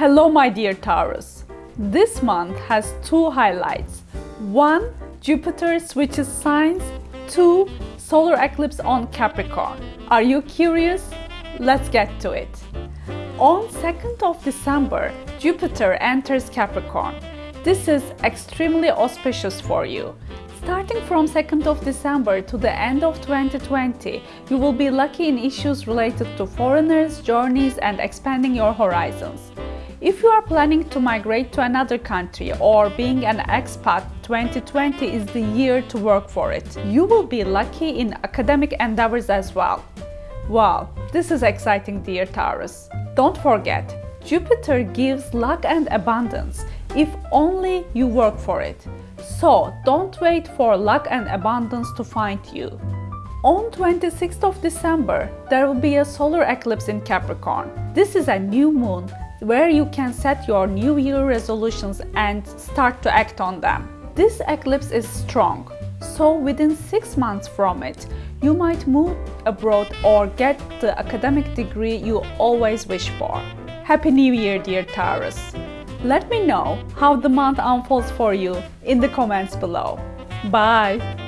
Hello my dear Taurus. This month has two highlights. One, Jupiter switches signs. Two, solar eclipse on Capricorn. Are you curious? Let's get to it. On 2nd of December, Jupiter enters Capricorn. This is extremely auspicious for you. Starting from 2nd of December to the end of 2020, you will be lucky in issues related to foreigners, journeys and expanding your horizons. If you are planning to migrate to another country or being an expat, 2020 is the year to work for it. You will be lucky in academic endeavors as well. Wow, this is exciting dear Taurus. Don't forget, Jupiter gives luck and abundance if only you work for it. So don't wait for luck and abundance to find you. On 26th of December, there will be a solar eclipse in Capricorn. This is a new moon where you can set your new year resolutions and start to act on them. This eclipse is strong, so within 6 months from it, you might move abroad or get the academic degree you always wish for. Happy New Year, dear Taurus! Let me know how the month unfolds for you in the comments below. Bye!